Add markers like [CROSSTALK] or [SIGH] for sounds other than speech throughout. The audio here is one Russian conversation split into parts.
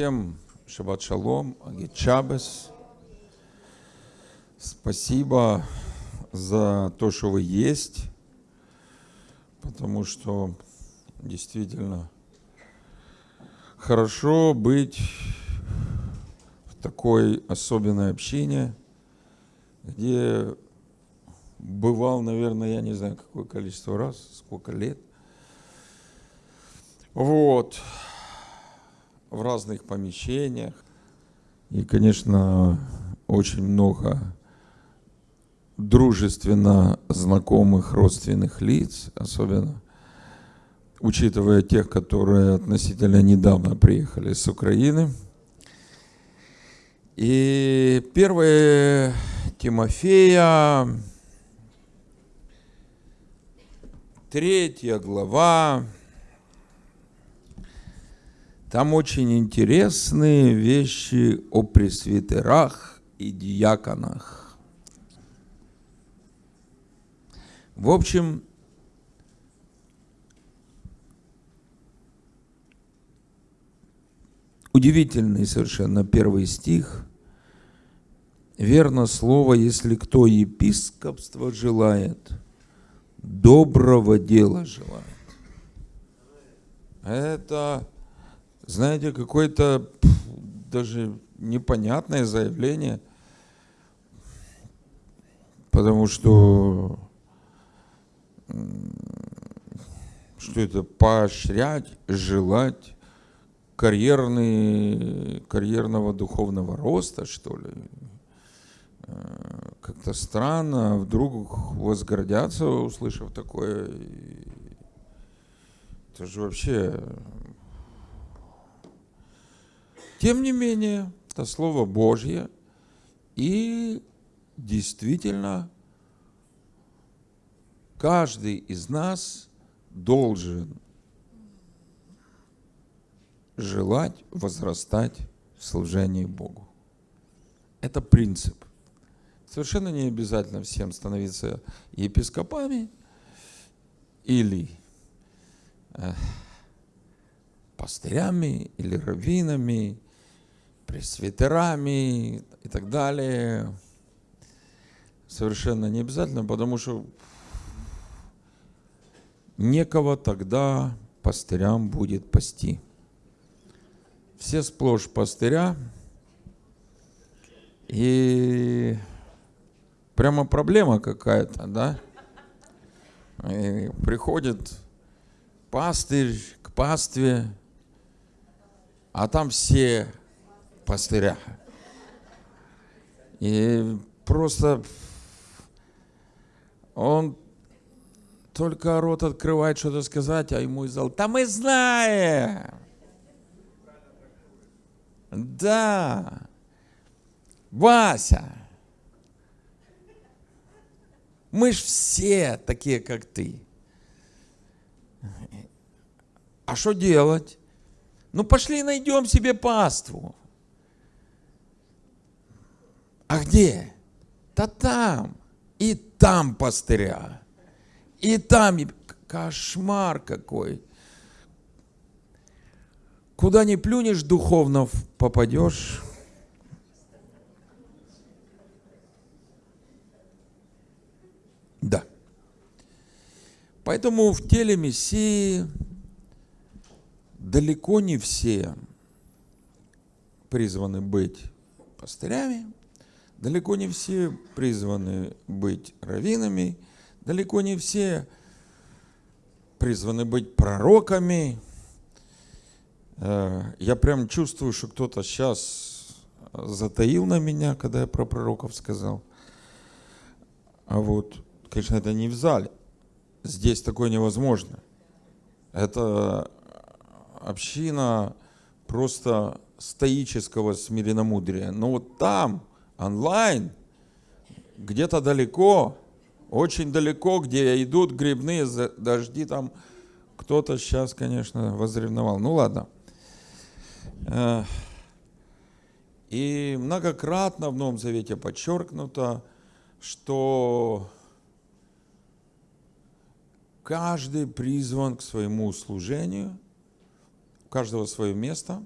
Всем шаббат шалом, агит шабес. Спасибо за то, что вы есть, потому что действительно хорошо быть в такой особенной общине, где бывал, наверное, я не знаю, какое количество раз, сколько лет. Вот в разных помещениях. И, конечно, очень много дружественно знакомых родственных лиц, особенно учитывая тех, которые относительно недавно приехали с Украины. И первое Тимофея, третья глава, там очень интересные вещи о пресвитерах и диаконах. В общем, удивительный совершенно первый стих. Верно слово, если кто епископство желает, доброго дела желает. Это знаете, какое-то даже непонятное заявление, потому что что это поощрять, желать карьерный, карьерного духовного роста, что ли. Э, как-то странно, вдруг возгордятся, услышав такое. Это же вообще тем не менее, это Слово Божье, и действительно каждый из нас должен желать возрастать в служении Богу. Это принцип. Совершенно не обязательно всем становиться епископами или э, пастырями или раввинами пресвитерами и так далее. Совершенно не обязательно, потому что некого тогда пастырям будет пасти. Все сплошь пастыря, и прямо проблема какая-то, да? И приходит пастырь к пастве, а там все пастыря. И просто он только рот открывает что-то сказать, а ему из зала, да мы знаем. Да. Вася. Мы ж все такие, как ты. А что делать? Ну пошли найдем себе паству. А где? Да там. И там пастыря. И там кошмар какой. Куда не плюнешь, духовно попадешь. Да. Поэтому в теле Мессии далеко не все призваны быть пастырями, Далеко не все призваны быть раввинами, далеко не все призваны быть пророками. Э, я прям чувствую, что кто-то сейчас затаил на меня, когда я про пророков сказал. А вот, конечно, это не в зале. Здесь такое невозможно. Это община просто стоического смиренномудрия. Но вот там, онлайн, где-то далеко, очень далеко, где идут грибные дожди, там кто-то сейчас, конечно, возревновал. Ну ладно. Э, и многократно в Новом Завете подчеркнуто, что каждый призван к своему служению, у каждого свое место,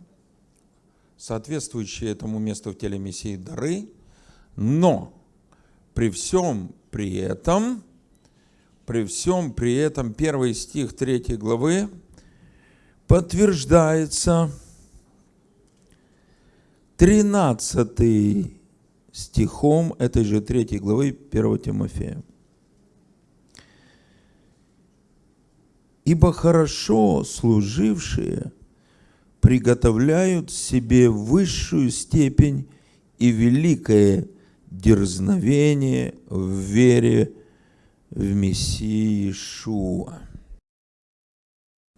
соответствующие этому месту в теле Мессии дары, но при всем при этом, при всем при этом, первый стих третьей главы подтверждается 13 стихом этой же третьей главы 1 Тимофея. Ибо хорошо служившие приготовляют себе высшую степень и великое дерзновение в вере в Мессии Иешуа.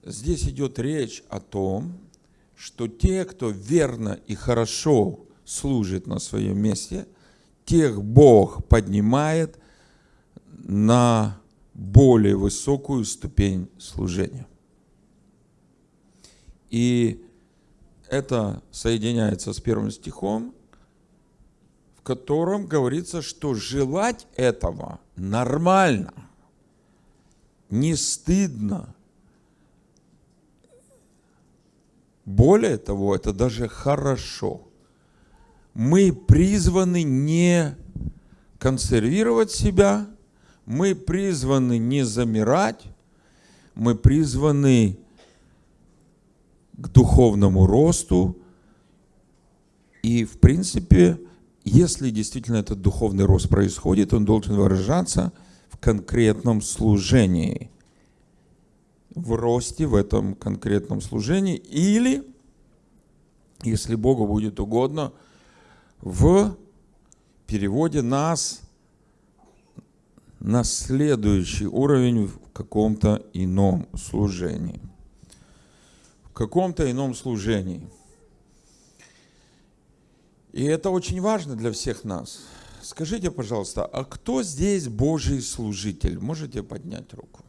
Здесь идет речь о том, что те, кто верно и хорошо служит на своем месте, тех Бог поднимает на более высокую ступень служения. И это соединяется с первым стихом, котором говорится, что желать этого нормально, не стыдно. Более того, это даже хорошо. Мы призваны не консервировать себя, мы призваны не замирать, мы призваны к духовному росту. И, в принципе, если действительно этот духовный рост происходит, он должен выражаться в конкретном служении, в росте в этом конкретном служении, или, если Богу будет угодно, в переводе нас на следующий уровень в каком-то ином служении. В каком-то ином служении. И это очень важно для всех нас. Скажите, пожалуйста, а кто здесь Божий служитель? Можете поднять руку?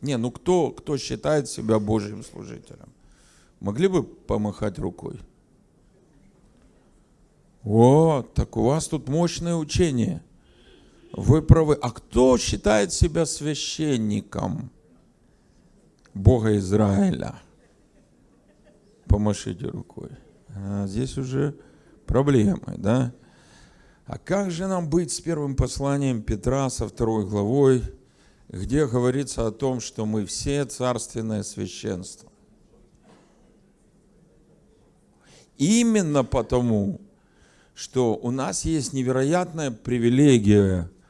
Не, ну кто, кто считает себя Божьим служителем? Могли бы помахать рукой? Вот, так у вас тут мощное учение – вы правы. А кто считает себя священником Бога Израиля? Помашите рукой. А здесь уже проблемы, да? А как же нам быть с первым посланием Петра со второй главой, где говорится о том, что мы все царственное священство? Именно потому, что у нас есть невероятная привилегия –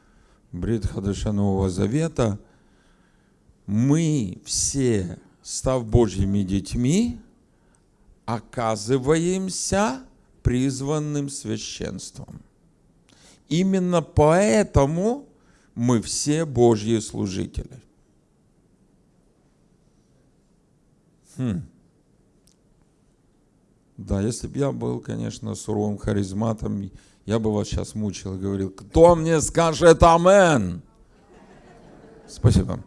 Брит Хадаша Нового Завета, мы все, став Божьими детьми, оказываемся призванным священством. Именно поэтому мы все Божьи служители. Хм. Да, если бы я был, конечно, суровым харизматом, я бы вас сейчас мучил и говорил, кто мне скажет амен? Спасибо.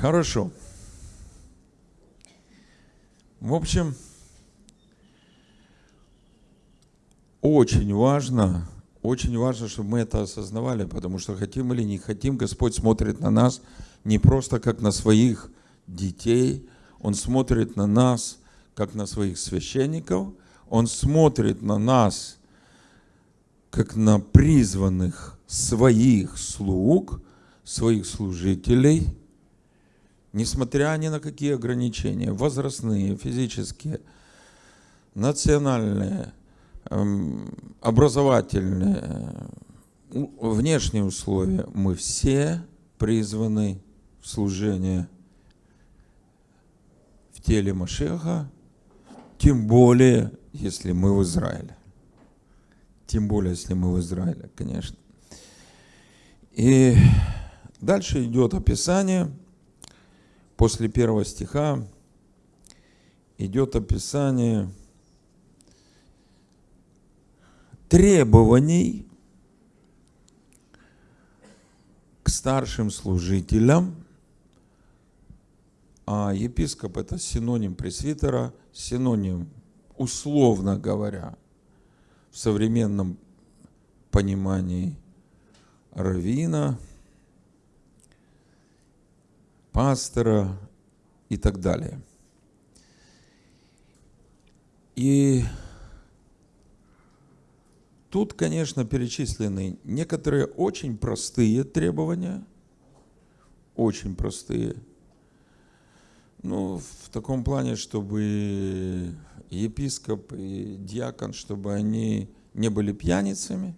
Хорошо. В общем, очень важно, очень важно, чтобы мы это осознавали, потому что хотим или не хотим, Господь смотрит на нас не просто как на своих детей, Он смотрит на нас как на своих священников, Он смотрит на нас как на призванных своих слуг, своих служителей, несмотря ни на какие ограничения, возрастные, физические, национальные, эм, образовательные, внешние условия, мы все призваны в служение в теле Машеха, тем более, если мы в Израиле. Тем более, если мы в Израиле, конечно. И дальше идет описание. После первого стиха идет описание требований к старшим служителям. А епископ это синоним пресвитера, синоним, условно говоря, в современном понимании равина, пастора и так далее. И тут, конечно, перечислены некоторые очень простые требования, очень простые. Ну, в таком плане, чтобы епископ и диакон, чтобы они не были пьяницами,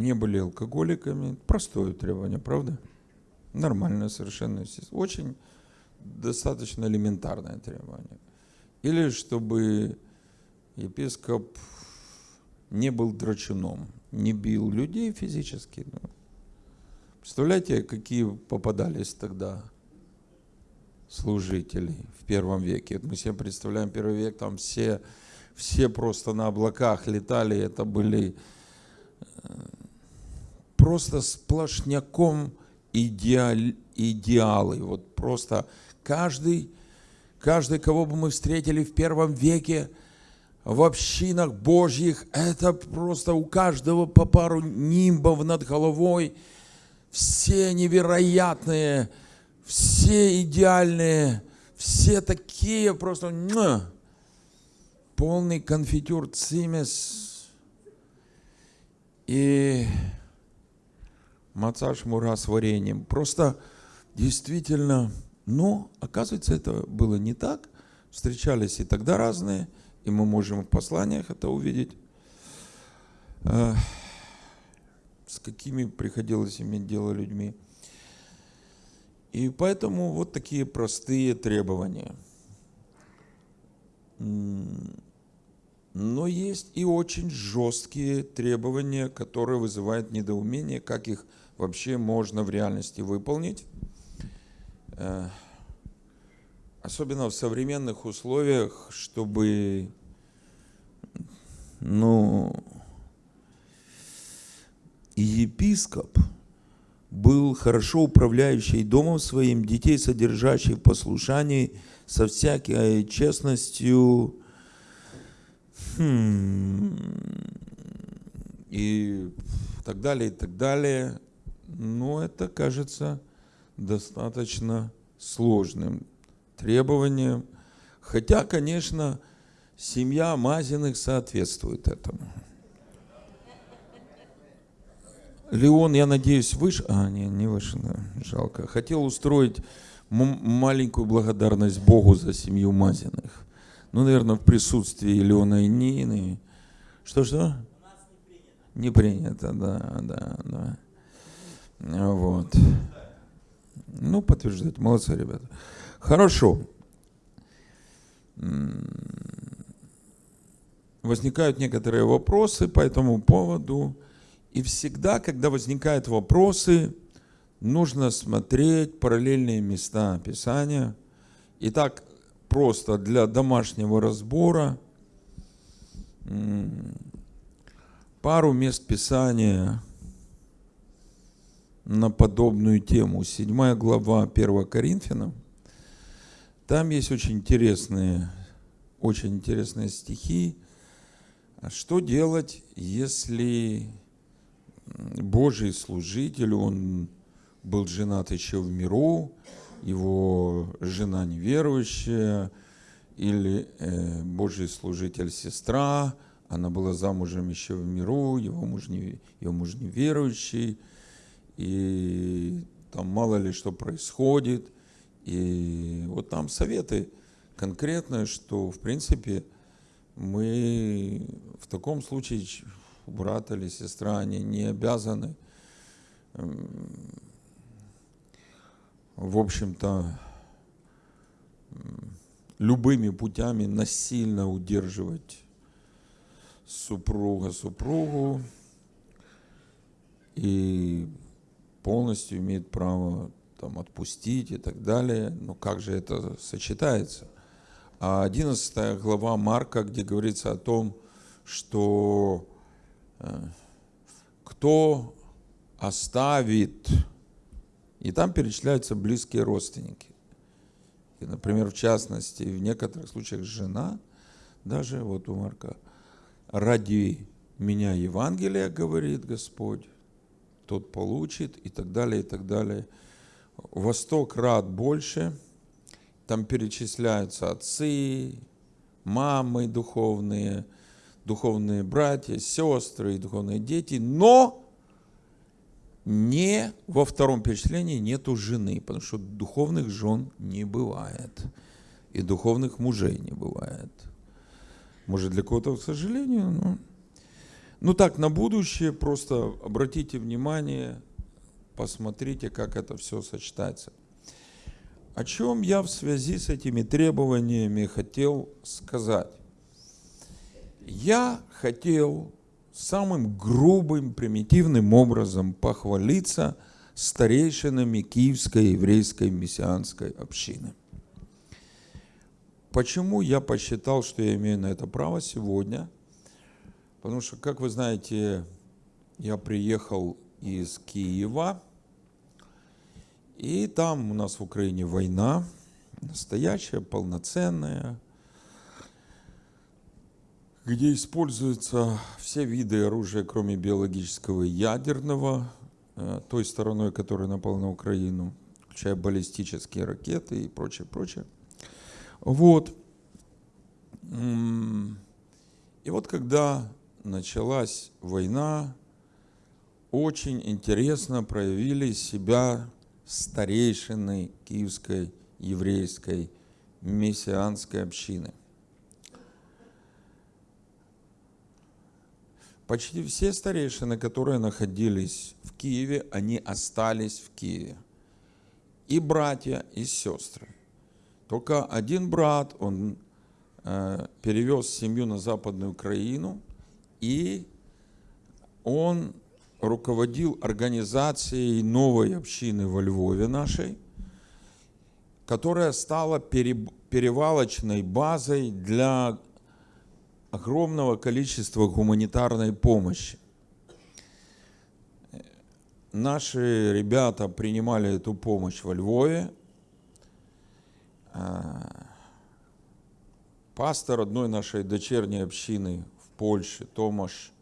не были алкоголиками. Простое требование, правда? Нормальное совершенно. Очень достаточно элементарное требование. Или чтобы епископ не был драчуном, не бил людей физически. Ну, представляете, какие попадались тогда служителей в первом веке. Мы себе представляем первый век, там все, все просто на облаках летали, это были э, просто сплошняком идеал, идеалы. Вот просто каждый, каждый, кого бы мы встретили в первом веке, в общинах Божьих, это просто у каждого по пару нимбов над головой, все невероятные, все идеальные, все такие просто полный конфитюр цимес. И маца шмура с вареньем. Просто действительно, но оказывается это было не так. Встречались и тогда разные, и мы можем в посланиях это увидеть. Э, с какими приходилось иметь дело людьми. И поэтому вот такие простые требования. Но есть и очень жесткие требования, которые вызывают недоумение, как их вообще можно в реальности выполнить. Э, особенно в современных условиях, чтобы ну, епископ – был хорошо управляющий домом своим, детей содержащий в послушании, со всякой честностью, хм, и так далее, и так далее. Но это кажется достаточно сложным требованием. Хотя, конечно, семья Мазиных соответствует этому. Леон, я надеюсь, выше. А, не, не выше, да, жалко. Хотел устроить маленькую благодарность Богу за семью Мазиных. Ну, наверное, в присутствии Леона и Нины. Что-что? Не принято, да, да, да. Вот. Ну, подтверждать. Молодцы, ребята. Хорошо. Возникают некоторые вопросы по этому поводу. И всегда, когда возникают вопросы, нужно смотреть параллельные места Писания. Итак, просто для домашнего разбора пару мест Писания на подобную тему. Седьмая глава 1 Коринфянам. Там есть очень интересные, очень интересные стихи. Что делать, если Божий служитель, он был женат еще в миру, его жена неверующая, или э, Божий служитель сестра, она была замужем еще в миру, его муж, не, его муж неверующий, и там мало ли что происходит. И вот там советы конкретные, что в принципе мы в таком случае брат или сестра, они не обязаны, в общем-то, любыми путями насильно удерживать супруга супругу и полностью имеет право там, отпустить и так далее. Но как же это сочетается? А 11 глава Марка, где говорится о том, что кто оставит, и там перечисляются близкие родственники. И, например, в частности, в некоторых случаях жена, даже вот у Марка, ради меня Евангелие, говорит Господь, тот получит, и так далее, и так далее. Во сто крат больше там перечисляются отцы, мамы духовные, духовные братья, сестры и духовные дети, но не во втором перечислении нету жены, потому что духовных жен не бывает, и духовных мужей не бывает. Может, для кого-то, к сожалению, но... Ну так, на будущее просто обратите внимание, посмотрите, как это все сочетается. О чем я в связи с этими требованиями хотел сказать? Я хотел самым грубым, примитивным образом похвалиться старейшинами Киевской еврейской мессианской общины. Почему я посчитал, что я имею на это право сегодня? Потому что, как вы знаете, я приехал из Киева, и там у нас в Украине война, настоящая, полноценная, где используются все виды оружия, кроме биологического и ядерного, э, той стороной, которая напала на Украину, включая баллистические ракеты и прочее, прочее. Вот. И вот когда началась война, очень интересно проявили себя старейшины Киевской еврейской мессианской общины. Почти все старейшины, которые находились в Киеве, они остались в Киеве. И братья, и сестры. Только один брат, он э, перевез семью на Западную Украину, и он руководил организацией новой общины во Львове нашей, которая стала перевалочной базой для огромного количества гуманитарной помощи. Наши ребята принимали эту помощь во Львове. А, пастор одной нашей дочерней общины в Польше, Томаш,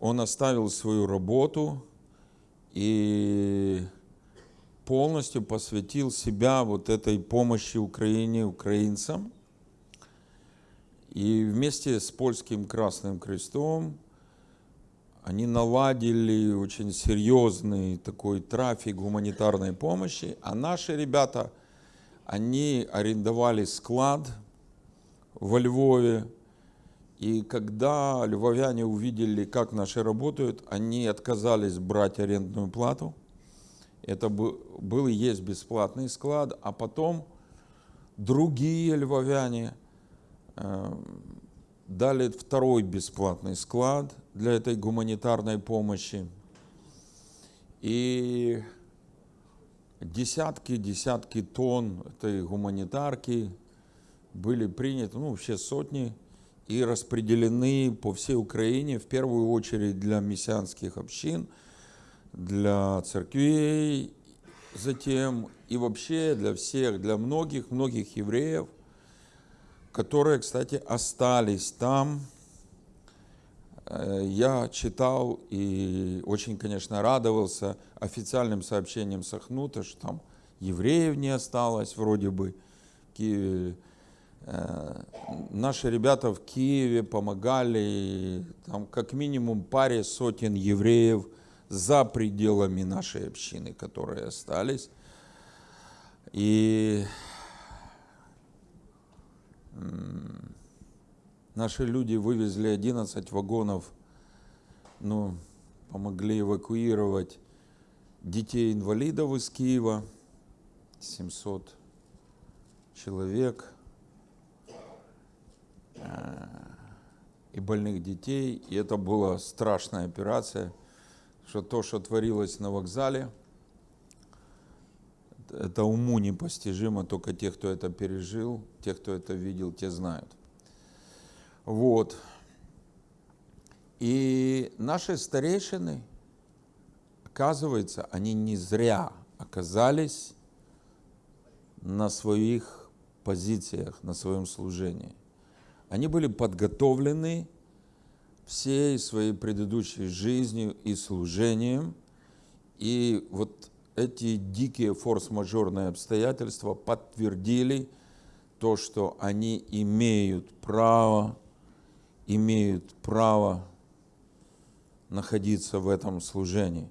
он оставил свою работу и полностью посвятил себя вот этой помощи Украине, украинцам. И вместе с Польским Красным Крестом они наладили очень серьезный такой трафик гуманитарной помощи, а наши ребята, они арендовали склад во Львове, и когда львовяне увидели, как наши работают, они отказались брать арендную плату. Это был и есть бесплатный склад, а потом другие львовяне э, дали второй бесплатный склад для этой гуманитарной помощи. И десятки-десятки тонн этой гуманитарки были приняты, ну, вообще сотни и распределены по всей Украине, в первую очередь для мессианских общин, для церквей, затем и вообще для всех, для многих, многих евреев, которые, кстати, остались там. Э, я читал и очень, конечно, радовался официальным сообщением Сахнута, что там евреев не осталось вроде бы в Киеве наши ребята в Киеве помогали, там как минимум паре сотен евреев за пределами нашей общины, которые остались. И наши люди вывезли 11 вагонов, ну, помогли эвакуировать детей-инвалидов из Киева, 700 человек – и больных детей. И это была страшная операция, что то, что творилось на вокзале, это уму непостижимо, только те, кто это пережил, те, кто это видел, те знают. Вот. И наши старейшины, оказывается, они не зря оказались на своих позициях, на своем служении. Они были подготовлены всей своей предыдущей жизнью и служением. И вот эти дикие форс-мажорные обстоятельства подтвердили то, что они имеют право, имеют право находиться в этом служении.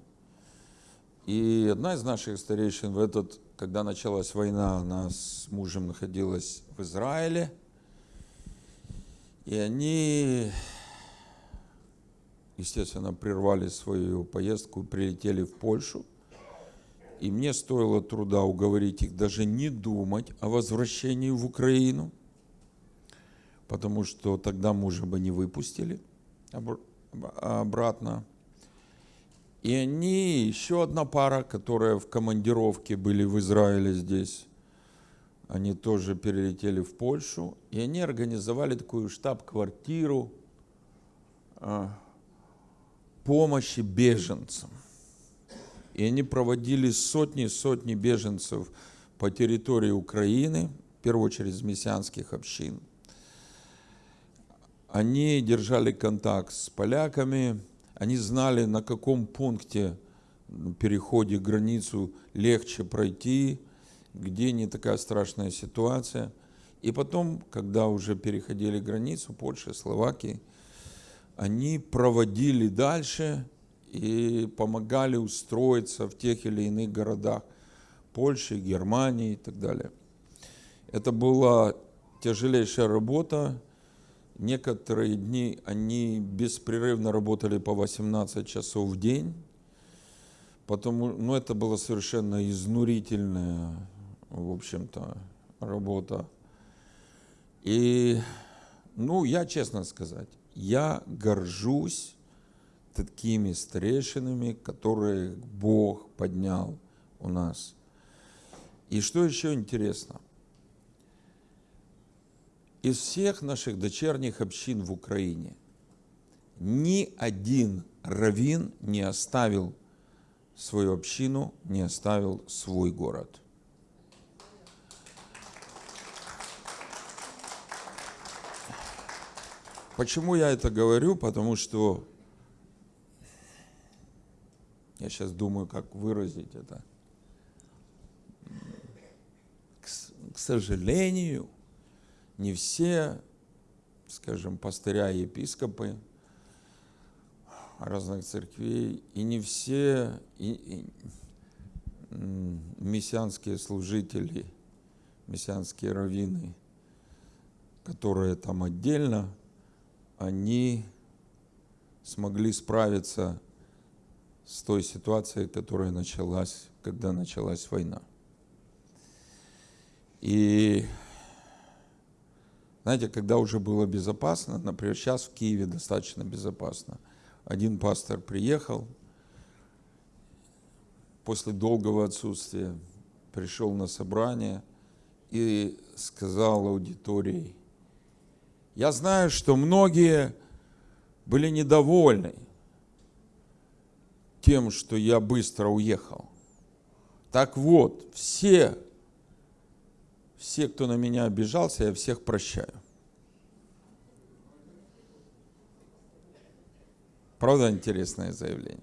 И одна из наших старейшин в этот, когда началась война, она с мужем находилась в Израиле, и они, естественно, прервали свою поездку прилетели в Польшу. И мне стоило труда уговорить их даже не думать о возвращении в Украину, потому что тогда мужа бы не выпустили обратно. И они, еще одна пара, которая в командировке были в Израиле здесь, они тоже перелетели в Польшу, и они организовали такую штаб-квартиру а, помощи беженцам. И они проводили сотни сотни беженцев по территории Украины, в первую очередь из мессианских общин. Они держали контакт с поляками, они знали, на каком пункте переходе границу легче пройти, где не такая страшная ситуация. И потом, когда уже переходили границу Польши, Словакии, они проводили дальше и помогали устроиться в тех или иных городах Польши, Германии и так далее. Это была тяжелейшая работа. Некоторые дни они беспрерывно работали по 18 часов в день. Потому, ну, это было совершенно изнурительная в общем-то, работа. И, ну, я честно сказать, я горжусь такими старейшинами, которые Бог поднял у нас. И что еще интересно? Из всех наших дочерних общин в Украине ни один раввин не оставил свою общину, не оставил свой город – Почему я это говорю? Потому что я сейчас думаю, как выразить это. К, к сожалению, не все, скажем, пастыря и епископы разных церквей, и не все и, и, мессианские служители, мессианские раввины, которые там отдельно они смогли справиться с той ситуацией, которая началась, когда началась война. И знаете, когда уже было безопасно, например, сейчас в Киеве достаточно безопасно. Один пастор приехал, после долгого отсутствия пришел на собрание и сказал аудитории, я знаю, что многие были недовольны тем, что я быстро уехал. Так вот, все, все, кто на меня обижался, я всех прощаю. Правда, интересное заявление?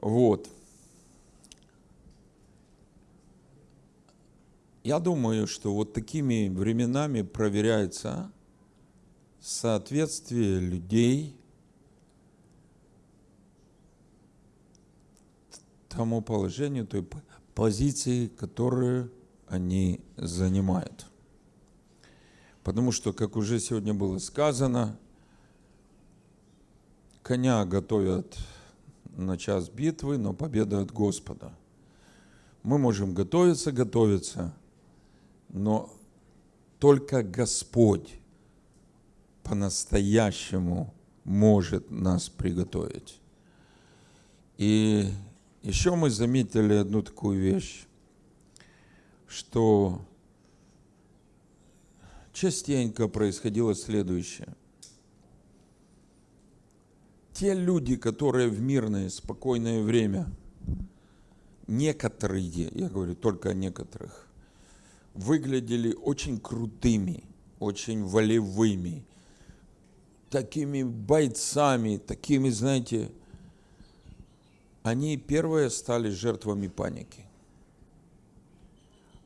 Вот. Я думаю, что вот такими временами проверяется соответствие людей тому положению, той позиции, которую они занимают. Потому что, как уже сегодня было сказано, коня готовят на час битвы, но победа от Господа. Мы можем готовиться, готовиться – но только Господь по-настоящему может нас приготовить. И еще мы заметили одну такую вещь, что частенько происходило следующее. Те люди, которые в мирное, спокойное время, некоторые, я говорю только о некоторых, выглядели очень крутыми, очень волевыми, такими бойцами, такими, знаете, они первые стали жертвами паники.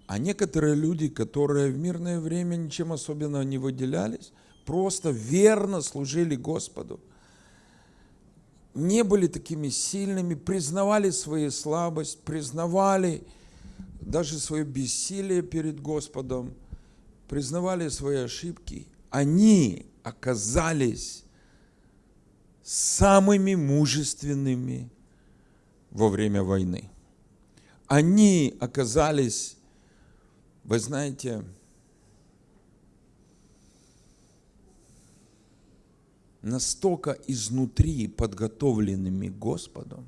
А некоторые люди, которые в мирное время ничем особенно не выделялись, просто верно служили Господу, не были такими сильными, признавали свою слабость, признавали даже свое бессилие перед Господом, признавали свои ошибки, они оказались самыми мужественными во время войны. Они оказались, вы знаете, настолько изнутри подготовленными Господом,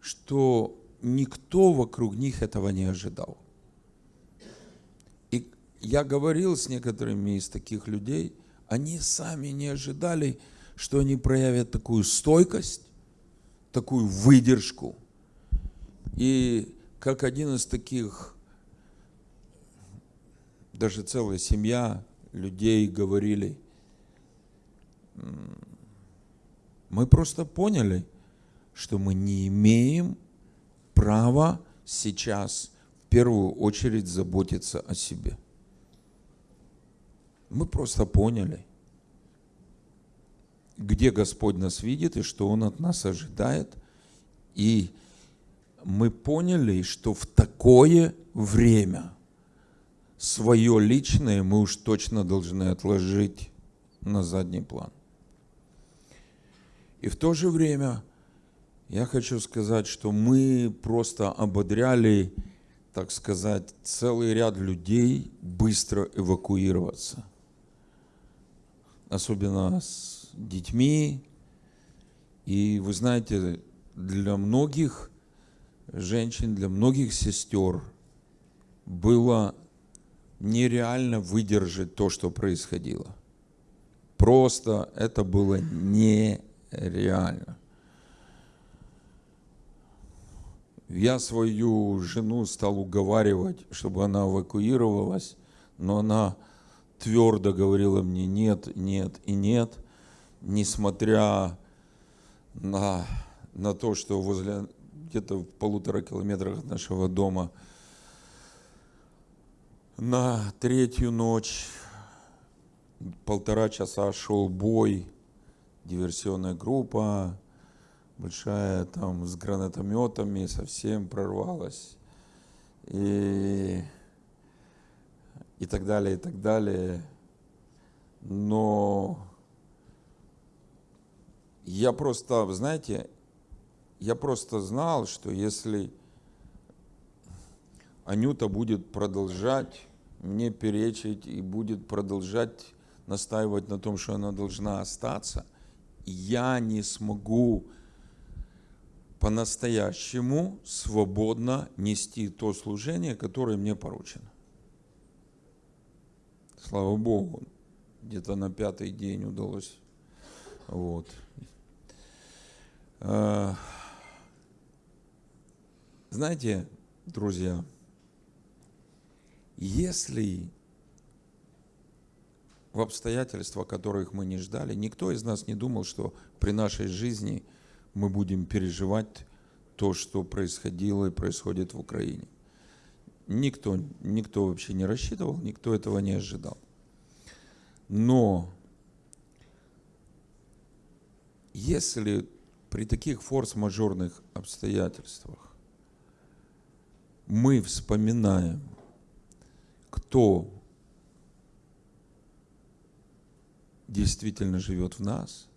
что никто вокруг них этого не ожидал. И я говорил с некоторыми из таких людей, они сами не ожидали, что они проявят такую стойкость, такую выдержку. И как один из таких, даже целая семья людей говорили, мы просто поняли, что мы не имеем права сейчас в первую очередь заботиться о себе. Мы просто поняли, где Господь нас видит и что Он от нас ожидает. И мы поняли, что в такое время свое личное мы уж точно должны отложить на задний план. И в то же время я хочу сказать, что мы просто ободряли, так сказать, целый ряд людей быстро эвакуироваться. Особенно с детьми. И вы знаете, для многих женщин, для многих сестер было нереально выдержать то, что происходило. Просто это было не реально. Я свою жену стал уговаривать, чтобы она эвакуировалась, но она твердо говорила мне нет, нет и нет, несмотря на, на то, что возле где-то в полутора километрах от нашего дома на третью ночь полтора часа шел бой, диверсионная группа, большая там с гранатометами, совсем прорвалась. И, и так далее, и так далее. Но я просто, знаете, я просто знал, что если Анюта будет продолжать мне перечить и будет продолжать настаивать на том, что она должна остаться – я не смогу по-настоящему свободно нести то служение, которое мне поручено. Слава Богу, где-то на пятый день удалось. Вот. А, знаете, друзья, если в обстоятельства, которых мы не ждали. Никто из нас не думал, что при нашей жизни мы будем переживать то, что происходило и происходит в Украине. Никто, никто вообще не рассчитывал, никто этого не ожидал. Но если при таких форс-мажорных обстоятельствах мы вспоминаем, кто действительно живет в нас,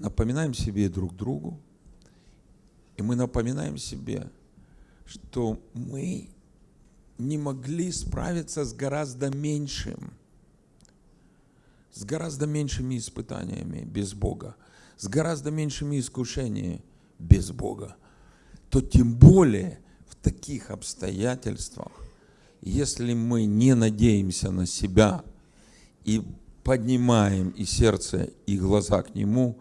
напоминаем себе друг другу, и мы напоминаем себе, что мы не могли справиться с гораздо меньшим, с гораздо меньшими испытаниями без Бога, с гораздо меньшими искушениями без Бога, то тем более в таких обстоятельствах, если мы не надеемся на себя и поднимаем и сердце, и глаза к Нему,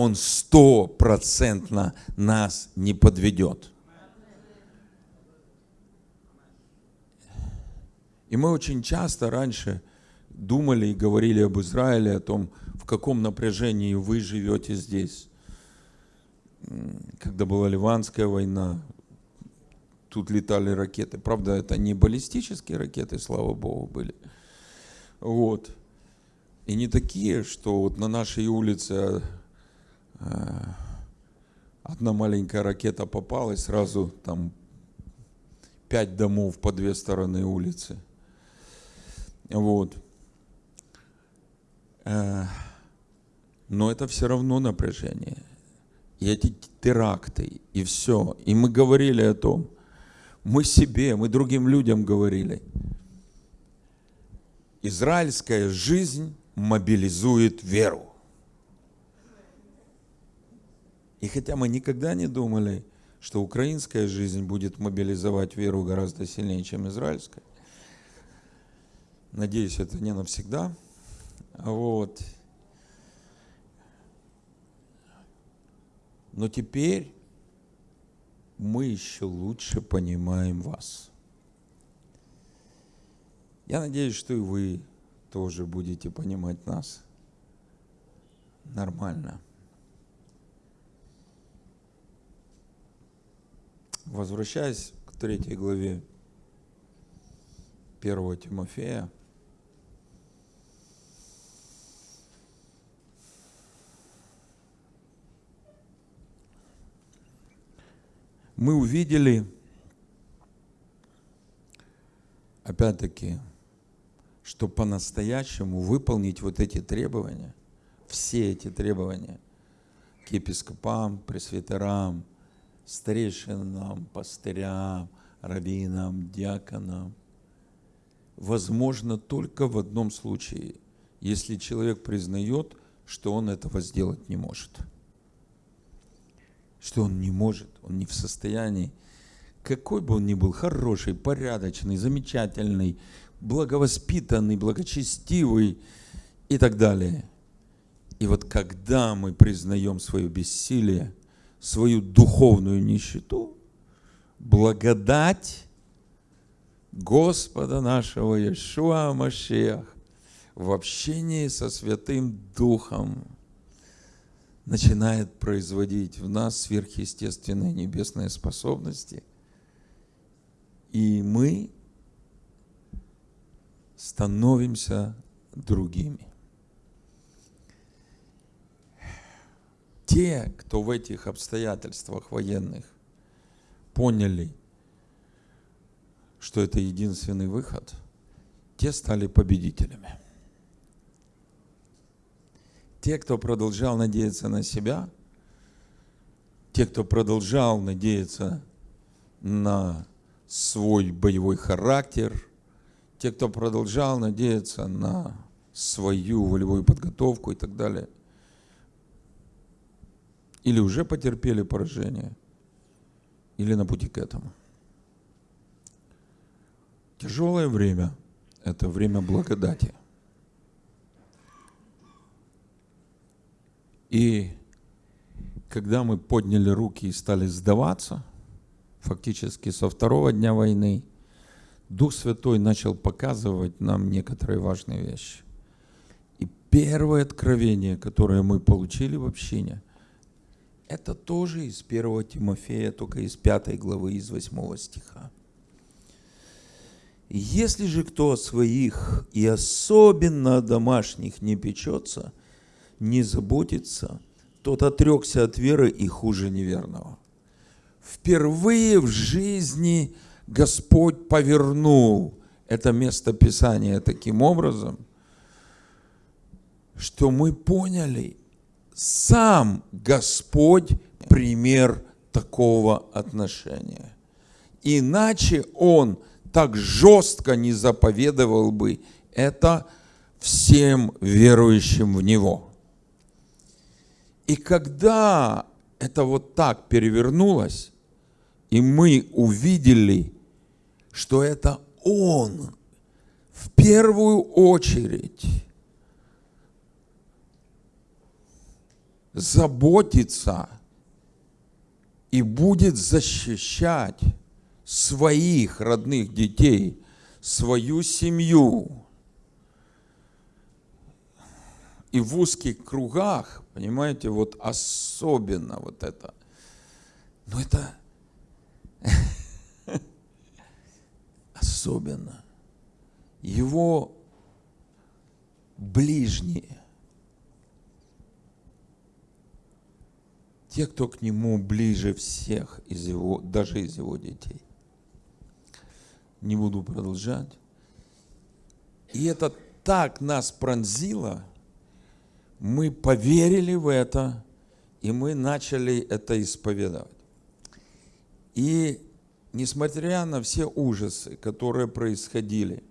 Он стопроцентно нас не подведет. И мы очень часто раньше думали и говорили об Израиле, о том, в каком напряжении вы живете здесь. когда была Ливанская война, тут летали ракеты. Правда, это не баллистические ракеты, слава богу, были. Вот. И не такие, что вот на нашей улице одна маленькая ракета попала, и сразу там пять домов по две стороны улицы. Вот. Э, но это все равно напряжение. И эти теракты, и все. И мы говорили о том, мы себе, мы другим людям говорили. Израильская жизнь мобилизует веру. И хотя мы никогда не думали, что украинская жизнь будет мобилизовать веру гораздо сильнее, чем израильская, надеюсь, это не навсегда. Вот. Но теперь мы еще лучше понимаем вас. Я надеюсь, что и вы тоже будете понимать нас нормально. Возвращаясь к третьей главе первого Тимофея, мы увидели, опять-таки, что по-настоящему выполнить вот эти требования, все эти требования к епископам, пресвитерам, старейшинам, пастырям, раввинам, диаконам, возможно только в одном случае, если человек признает, что он этого сделать не может – что он не может, он не в состоянии. Какой бы он ни был хороший, порядочный, замечательный, благовоспитанный, благочестивый и так далее. И вот когда мы признаем свое бессилие, свою духовную нищету, благодать Господа нашего Иешуа Машех в общении со Святым Духом – начинает производить в нас сверхъестественные небесные способности, и мы становимся другими. Те, кто в этих обстоятельствах военных поняли, что это единственный выход, те стали победителями. Те, кто продолжал надеяться на себя, те, кто продолжал надеяться на свой боевой характер, те, кто продолжал надеяться на свою волевую подготовку и так далее, или уже потерпели поражение, или на пути к этому. Тяжелое время – это время благодати. И когда мы подняли руки и стали сдаваться, фактически со второго дня войны, Дух Святой начал показывать нам некоторые важные вещи. И первое откровение, которое мы получили в общине, это тоже из 1 Тимофея, только из 5 главы, из 8 стиха. Если же кто о своих и особенно о домашних не печется – не заботится, тот отрекся от веры и хуже неверного. Впервые в жизни Господь повернул это место Писания таким образом, что мы поняли, сам Господь пример такого отношения. Иначе Он так жестко не заповедовал бы это всем верующим в Него. И когда это вот так перевернулось, и мы увидели, что это Он в первую очередь заботится и будет защищать своих родных детей, свою семью, и в узких кругах, понимаете, вот особенно вот это Но это [LAUGHS] особенно. Его ближние, те, кто к нему ближе всех из его, даже из его детей. Не буду продолжать. И это так нас пронзило, мы поверили в это, и мы начали это исповедовать. И несмотря на все ужасы, которые происходили,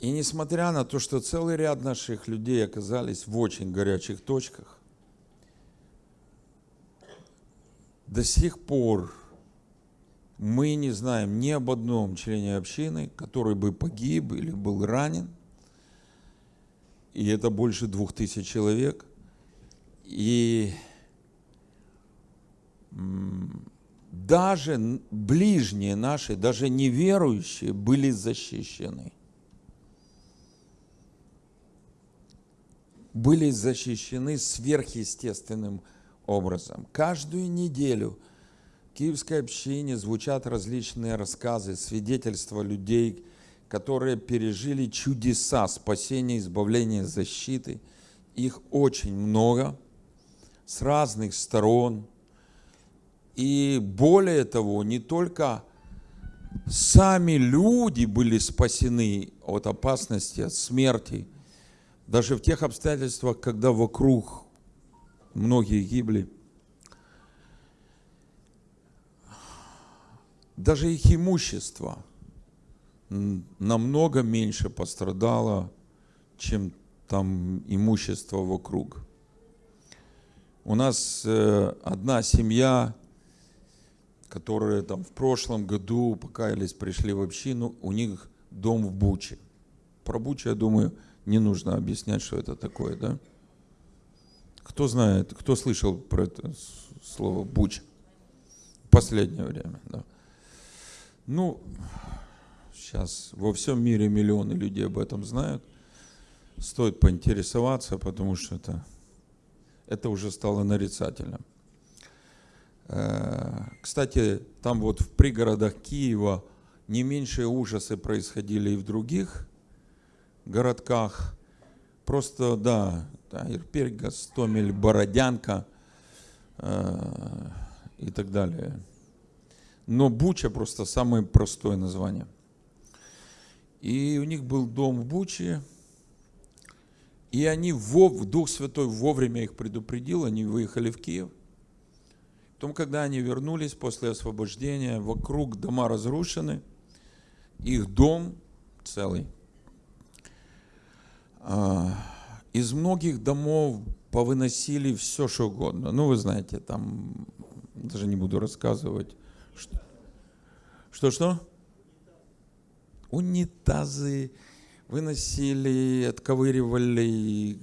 и несмотря на то, что целый ряд наших людей оказались в очень горячих точках, до сих пор мы не знаем ни об одном члене общины, который бы погиб или был ранен. И это больше двух тысяч человек. И даже ближние наши, даже неверующие были защищены. Были защищены сверхъестественным образом. Каждую неделю в Киевской общине звучат различные рассказы, свидетельства людей, которые пережили чудеса спасения, избавления, защиты. Их очень много, с разных сторон – и более того, не только сами люди были спасены от опасности, от смерти, даже в тех обстоятельствах, когда вокруг многие гибли. Даже их имущество намного меньше пострадало, чем там имущество вокруг. У нас э, одна семья которые там в прошлом году покаялись, пришли в общину, у них дом в Буче. Про Бучу, я думаю, не нужно объяснять, что это такое, да? Кто знает, кто слышал про это слово Буча? В последнее время, да. Ну, сейчас во всем мире миллионы людей об этом знают. Стоит поинтересоваться, потому что это, это уже стало нарицательным. Э, кстати, там вот в пригородах Киева не меньшие ужасы происходили и в других городках. Просто, да, да Гастомель, Бородянка э, и так далее. Но Буча просто самое простое название. И у них был дом в Буче, и они, в Дух Святой вовремя их предупредил, они выехали в Киев. Потом, когда они вернулись после освобождения, вокруг дома разрушены, их дом целый. А, из многих домов повыносили все, что угодно. Ну, вы знаете, там, даже не буду рассказывать. Что-что? Унитазы выносили, отковыривали,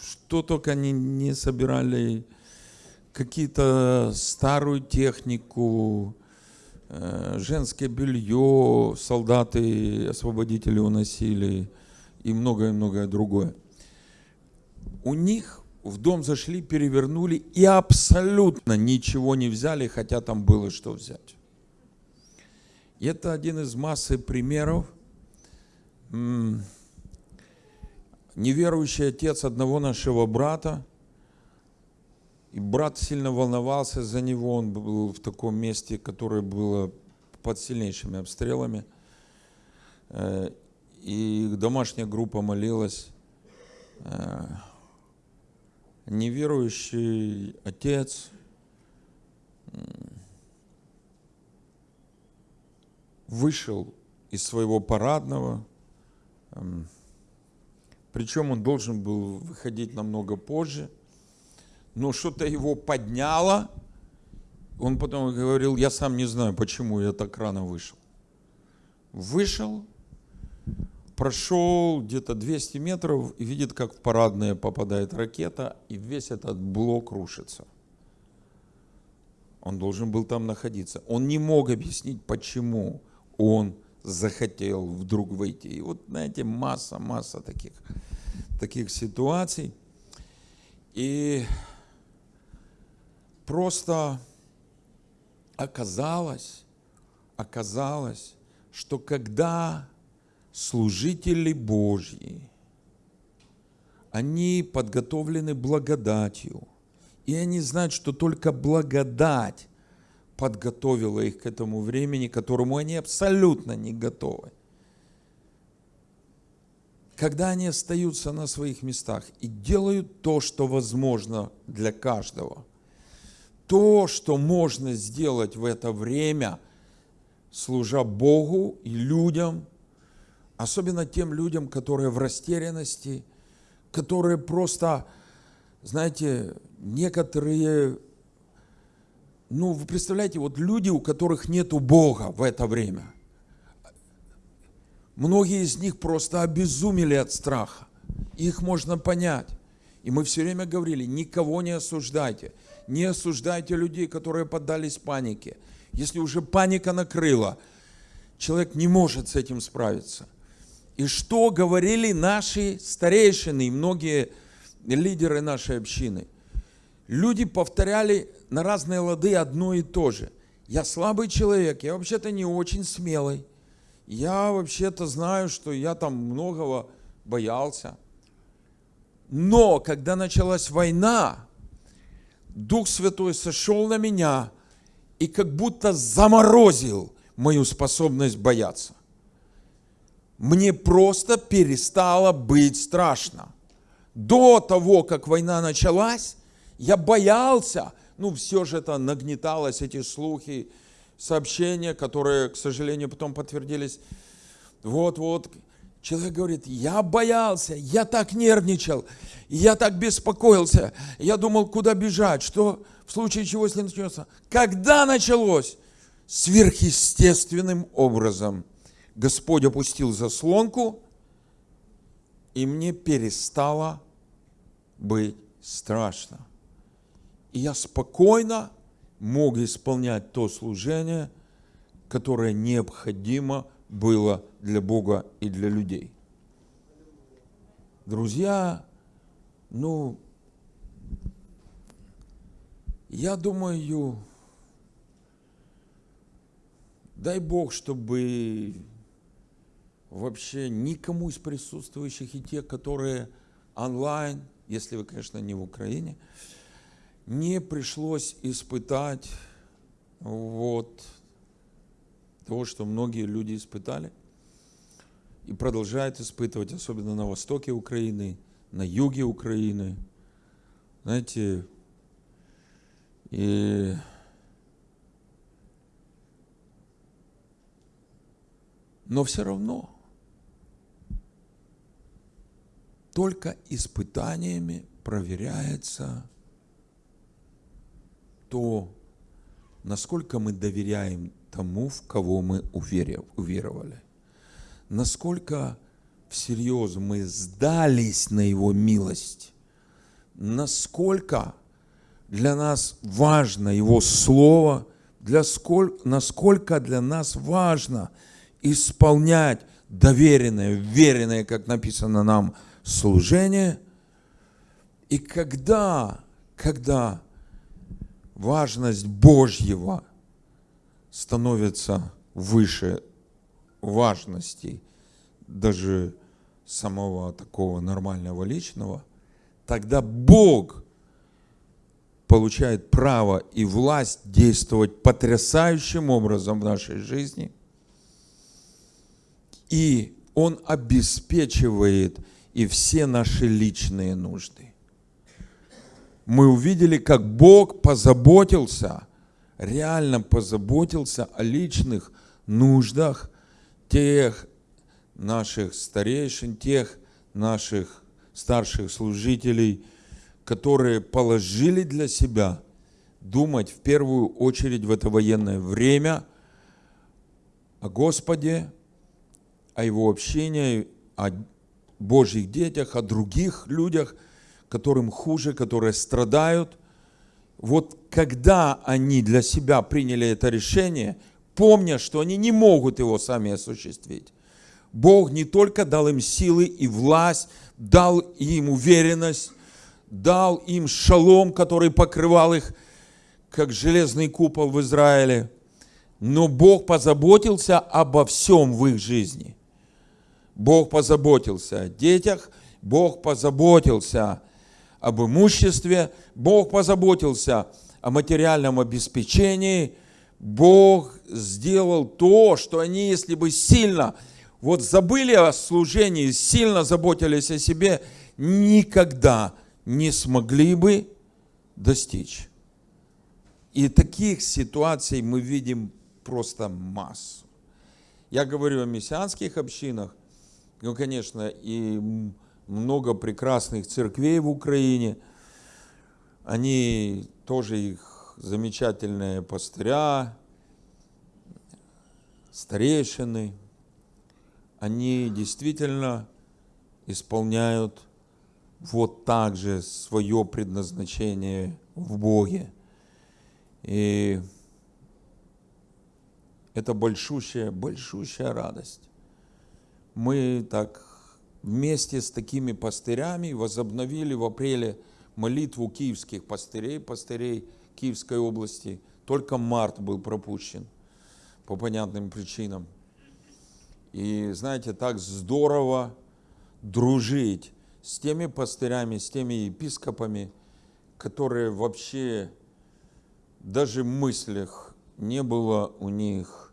что только они не собирали какие-то старую технику, э, женское белье, солдаты, освободители уносили и многое-многое другое. У них в дом зашли, перевернули и абсолютно ничего не взяли, хотя там было что взять. И это один из массы примеров. Неверующий отец одного нашего брата – и брат сильно волновался за него, он был в таком месте, которое было под сильнейшими обстрелами. И домашняя группа молилась. Э, неверующий отец вышел из своего парадного, эм, причем он должен был выходить намного позже – но что-то его подняло. Он потом говорил, я сам не знаю, почему я так рано вышел. Вышел, прошел где-то 200 метров и видит, как в парадные попадает ракета, и весь этот блок рушится. Он должен был там находиться. Он не мог объяснить, почему он захотел вдруг выйти. И вот, знаете, масса, масса таких, таких ситуаций. И просто оказалось, оказалось, что когда служители Божьи, они подготовлены благодатью, и они знают, что только благодать подготовила их к этому времени, к которому они абсолютно не готовы. Когда они остаются на своих местах и делают то, что возможно для каждого, то, что можно сделать в это время, служа Богу и людям, особенно тем людям, которые в растерянности, которые просто, знаете, некоторые ну, вы представляете, вот люди, у которых нет Бога в это время, многие из них просто обезумели от страха. Их можно понять. И мы все время говорили, никого не осуждайте. Не осуждайте людей, которые поддались панике. Если уже паника накрыла, человек не может с этим справиться. И что говорили наши старейшины и многие лидеры нашей общины? Люди повторяли на разные лады одно и то же. Я слабый человек, я вообще-то не очень смелый. Я вообще-то знаю, что я там многого боялся. Но когда началась война, Дух Святой сошел на меня и как будто заморозил мою способность бояться. Мне просто перестало быть страшно. До того, как война началась, я боялся, ну, все же это нагнеталось, эти слухи, сообщения, которые, к сожалению, потом подтвердились. Вот-вот, человек говорит, я боялся, я так нервничал, я так беспокоился, я думал, куда бежать, что в случае чего, если начнется. Когда началось? Сверхъестественным образом Господь опустил заслонку, и мне перестало быть страшно. И я спокойно мог исполнять то служение, которое необходимо было для Бога и для людей. Друзья, ну, я думаю, дай Бог, чтобы вообще никому из присутствующих и тех, которые онлайн, если вы, конечно, не в Украине, не пришлось испытать вот того, что многие люди испытали и продолжают испытывать, особенно на востоке Украины, на юге Украины. Знаете, и но все равно только испытаниями проверяется то, насколько мы доверяем тому, в кого мы уверовали, насколько всерьез мы сдались на Его милость, насколько для нас важно Его Слово, для сколь, насколько для нас важно исполнять доверенное, веренное, как написано нам, служение. И когда, когда важность Божьего становится выше важности даже самого такого нормального личного, тогда Бог получает право и власть действовать потрясающим образом в нашей жизни. И Он обеспечивает и все наши личные нужды. Мы увидели, как Бог позаботился, реально позаботился о личных нуждах тех наших старейшин, тех наших старших служителей, которые положили для себя думать в первую очередь в это военное время о Господе, о Его общении, о Божьих детях, о других людях – которым хуже, которые страдают. Вот когда они для себя приняли это решение, помня, что они не могут его сами осуществить, Бог не только дал им силы и власть, дал им уверенность, дал им шалом, который покрывал их как железный купол в Израиле, но Бог позаботился обо всем в их жизни. Бог позаботился о детях, Бог позаботился об имуществе, Бог позаботился о материальном обеспечении, Бог сделал то, что они, если бы сильно вот забыли о служении, сильно заботились о себе, никогда не смогли бы достичь. И таких ситуаций мы видим просто массу. Я говорю о мессианских общинах, ну, конечно, и много прекрасных церквей в Украине. Они тоже их замечательные пастыря, старейшины. Они действительно исполняют вот так же свое предназначение в Боге. И это большущая, большущая радость. Мы так вместе с такими пастырями возобновили в апреле молитву киевских пастырей, пастырей Киевской области. Только март был пропущен по понятным причинам. И знаете, так здорово дружить с теми пастырями, с теми епископами, которые вообще даже в мыслях не было у них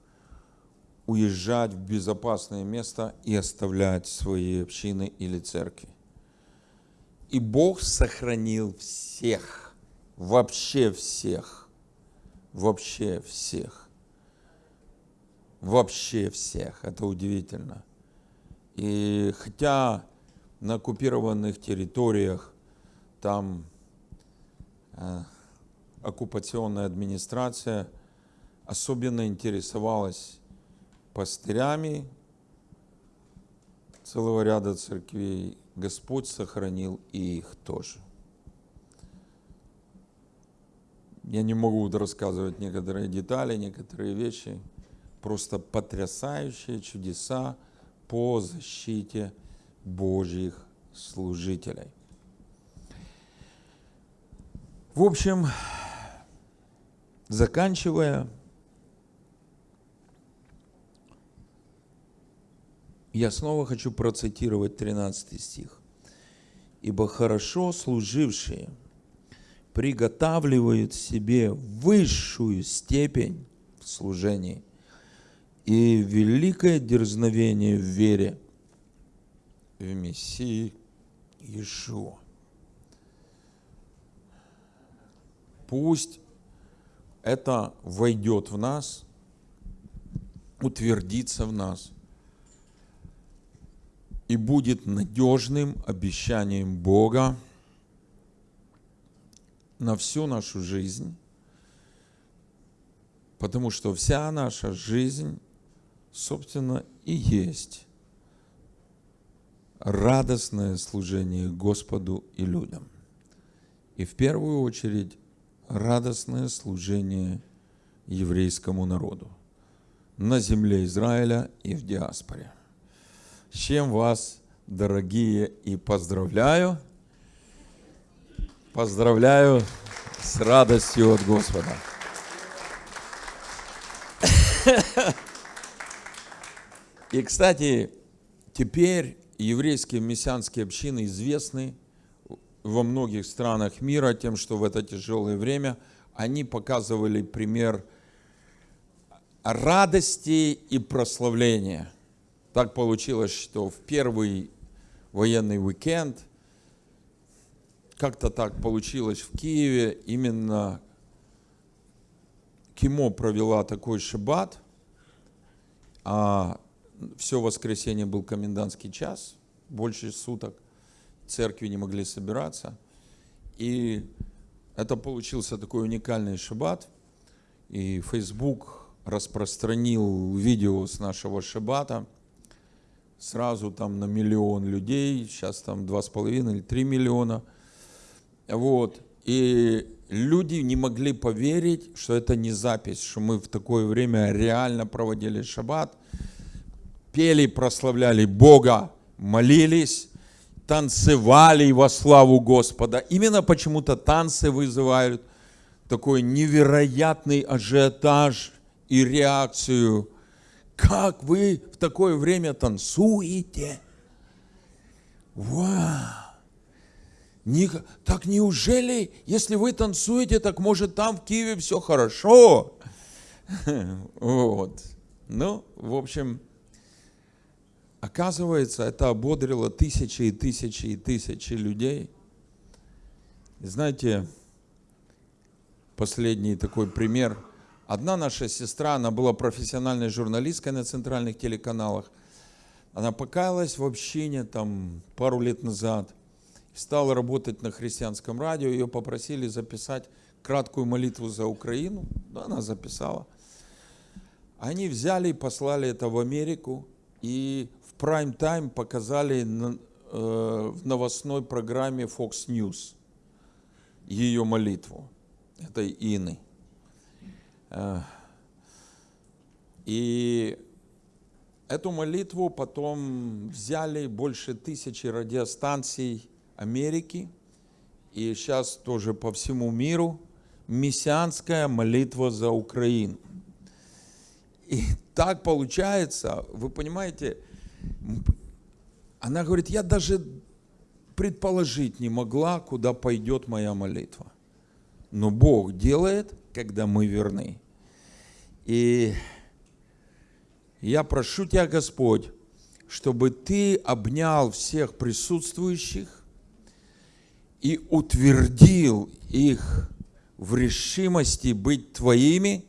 уезжать в безопасное место и оставлять свои общины или церкви. И Бог сохранил всех, вообще всех, вообще всех, вообще всех. Это удивительно. И хотя на оккупированных территориях там э, оккупационная администрация особенно интересовалась пастырями целого ряда церквей. Господь сохранил и их тоже. Я не могу рассказывать некоторые детали, некоторые вещи. Просто потрясающие чудеса по защите Божьих служителей. В общем, заканчивая, я снова хочу процитировать 13 стих. «Ибо хорошо служившие приготавливают себе высшую степень в служении и великое дерзновение в вере в Мессии Иешуа». Пусть это войдет в нас, утвердится в нас и будет надежным обещанием Бога на всю нашу жизнь, потому что вся наша жизнь, собственно, и есть радостное служение Господу и людям. И в первую очередь радостное служение еврейскому народу на земле Израиля и в диаспоре. Чем вас, дорогие, и поздравляю. Поздравляю с радостью от Господа. И, кстати, теперь еврейские мессианские общины известны во многих странах мира тем, что в это тяжелое время они показывали пример радости и прославления. Так получилось, что в первый военный уикенд, как-то так получилось в Киеве, именно Кимо провела такой шаббат, а все воскресенье был комендантский час, больше суток церкви не могли собираться. И это получился такой уникальный шаббат. И Facebook распространил видео с нашего шаббата. Сразу там на миллион людей, сейчас там два с половиной или три миллиона. Вот. И люди не могли поверить, что это не запись, что мы в такое время реально проводили шаббат, пели, прославляли Бога, молились, танцевали во славу Господа. Именно почему-то танцы вызывают такой невероятный ажиотаж и реакцию. Как вы в такое время танцуете? Вау! Не, так неужели, если вы танцуете, так может там в Киеве все хорошо? [LAUGHS] Вот. Ну, в общем, оказывается, это ободрило тысячи и тысячи и тысячи людей. Знаете, последний такой пример. Одна наша сестра, она была профессиональной журналисткой на центральных телеканалах. Она покаялась в общине там пару лет назад. Стала работать на христианском радио. Ее попросили записать краткую молитву за Украину. Да, она записала. Они взяли и послали это в Америку. И в прайм-тайм показали э, в новостной программе Fox News ее молитву этой Ины. И эту молитву потом взяли больше тысячи радиостанций Америки, и сейчас тоже по всему миру мессианская молитва за Украину. И так получается, вы понимаете, она говорит, я даже предположить не могла, куда пойдет моя молитва. Но Бог делает, когда мы верны. И я прошу Тебя, Господь, чтобы Ты обнял всех присутствующих и утвердил их в решимости быть Твоими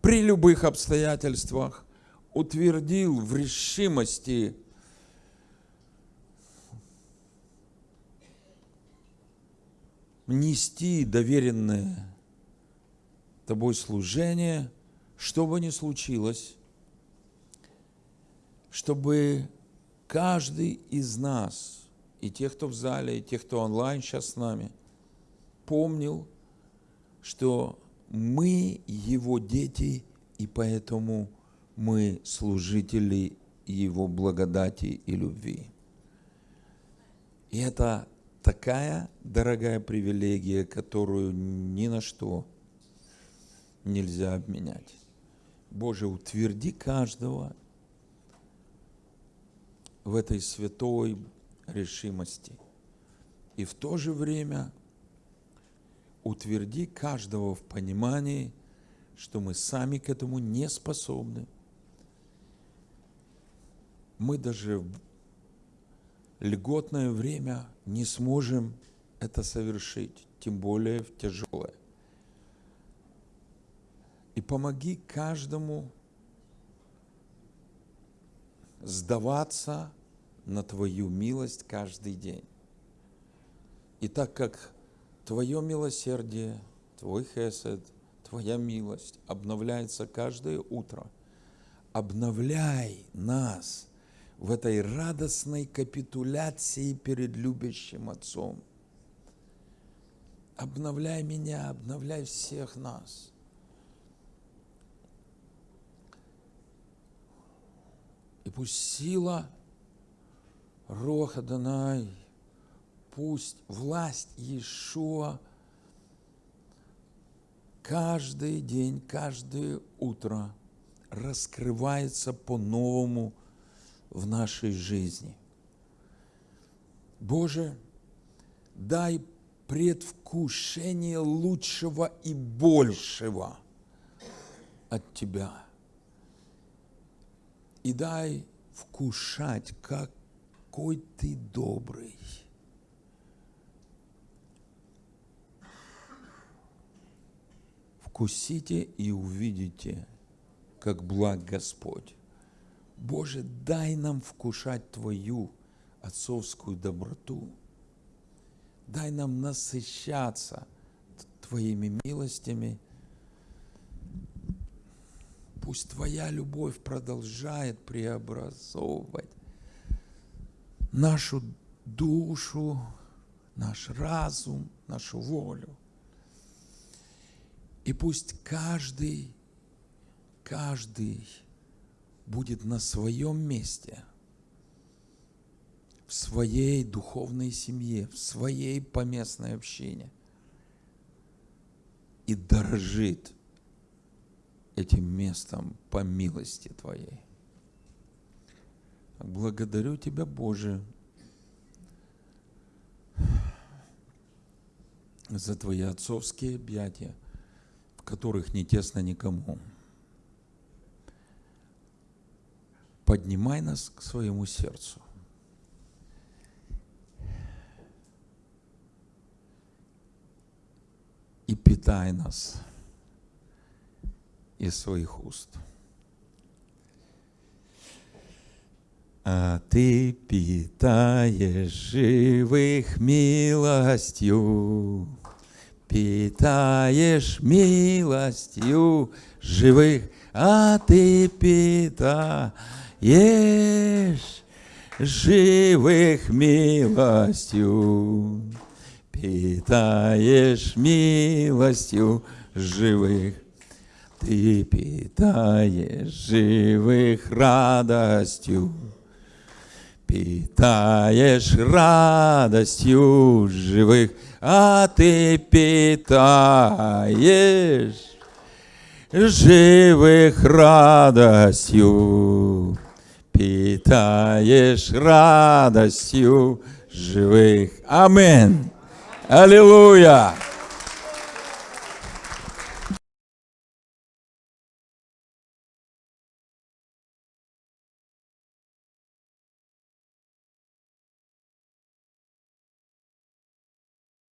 при любых обстоятельствах, утвердил в решимости нести доверенное тобой служение, что бы ни случилось, чтобы каждый из нас, и тех, кто в зале, и тех, кто онлайн сейчас с нами, помнил, что мы его дети, и поэтому мы служители его благодати и любви. И это такая дорогая привилегия, которую ни на что нельзя обменять. Боже, утверди каждого в этой святой решимости. И в то же время утверди каждого в понимании, что мы сами к этому не способны. Мы даже в льготное время не сможем это совершить, тем более в тяжелое. И помоги каждому сдаваться на Твою милость каждый день. И так как Твое милосердие, Твой хесед, Твоя милость обновляется каждое утро, обновляй нас – в этой радостной капитуляции перед любящим Отцом. Обновляй меня, обновляй всех нас. И пусть сила Роха Данай, пусть власть Иешуа каждый день, каждое утро раскрывается по-новому – в нашей жизни. Боже, дай предвкушение лучшего и большего от Тебя. И дай вкушать, какой Ты добрый. Вкусите и увидите, как благ Господь. Боже, дай нам вкушать Твою отцовскую доброту. Дай нам насыщаться Твоими милостями. Пусть Твоя любовь продолжает преобразовывать нашу душу, наш разум, нашу волю. И пусть каждый, каждый будет на своем месте, в своей духовной семье, в своей поместной общине. и дорожит этим местом по милости Твоей. Благодарю Тебя, Боже, за Твои отцовские объятия, в которых не тесно никому. Поднимай нас к своему сердцу. И питай нас из своих уст. А ты питаешь живых милостью, питаешь милостью живых, а ты питаешь живых милостью, питаешь милостью живых. Ты питаешь живых радостью, питаешь радостью живых, а ты питаешь живых радостью, питаешь радостью живых. Аминь. Аллилуйя.